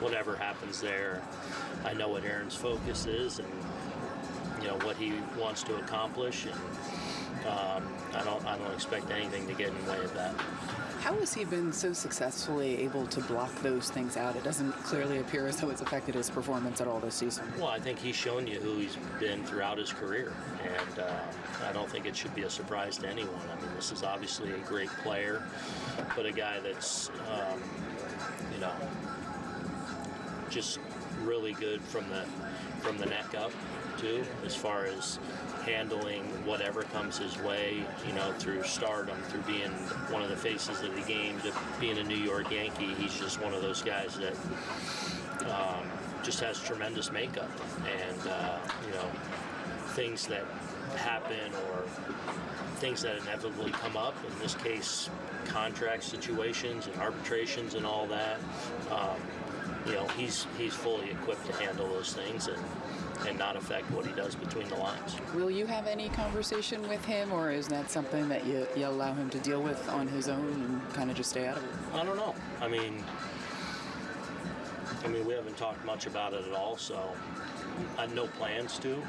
whatever happens there, I know what Aaron's focus is and you know what he wants to accomplish, and um, I don't I don't expect anything to get in the way of that. How has he been so successfully able to block those things out? It doesn't clearly appear as though it's affected his performance at all this season. Well, I think he's shown you who he's been throughout his career, and uh, I don't think it should be a surprise to anyone. I mean, this is obviously a great player, but a guy that's um, you know just really good from the from the neck up too, as far as handling whatever comes his way, you know, through stardom, through being one of the faces of the game, to being a New York Yankee. He's just one of those guys that um, just has tremendous makeup, and uh, you know, things that happen or things that inevitably come up. In this case, contract situations and arbitrations and all that. Um, you know, he's he's fully equipped to handle those things and and not affect what he does between the lines. Will you have any conversation with him, or is that something that you, you allow him to deal with on his own and kind of just stay out of it? I don't know. I mean, I mean, we haven't talked much about it at all, so I had no plans to.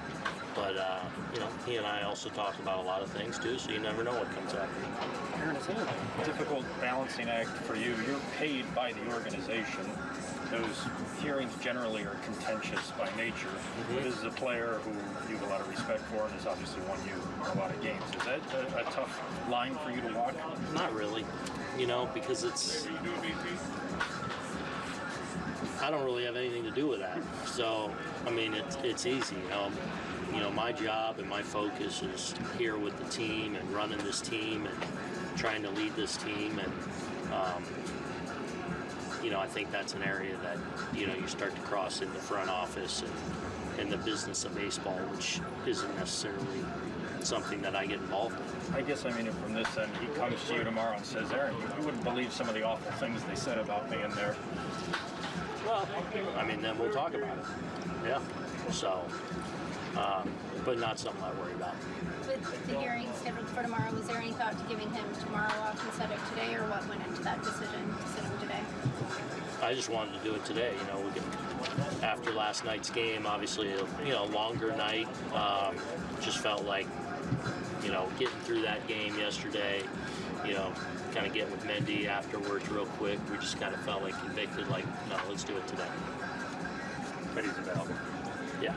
But uh, you know, he and I also talk about a lot of things too, so you never know what comes out. Aaron, is it a difficult balancing act for you? You're paid by the organization. Those hearings generally are contentious by nature. Mm-hmm. This is a player who you have a lot of respect for and has obviously won you a lot of games. Is that a, a tough line for you to walk? Not really, you know, because it's. I don't really have anything to do with that. So, I mean, it's it's easy, you know. You know, my job and my focus is here with the team and running this team and trying to lead this team and. Um, you know, I think that's an area that you know you start to cross in the front office and in the business of baseball, which isn't necessarily something that I get involved in. I guess I mean it from this end. He comes to you tomorrow and says, Aaron, you, you wouldn't believe some of the awful things they said about me in there. Well, I mean, then we'll talk about it. Yeah. So, um, but not something I worry about. With the hearing scheduled for tomorrow, was there any thought to giving him tomorrow off instead of today, or what went into that decision to sit him today? I just wanted to do it today. You know, we can after last night's game, obviously, a, you know, longer night. Um, just felt like, you know, getting through that game yesterday. You know, kind of getting with Mendy afterwards real quick. We just kind of felt like convicted. Like, no, let's do it today. But he's available. Yeah.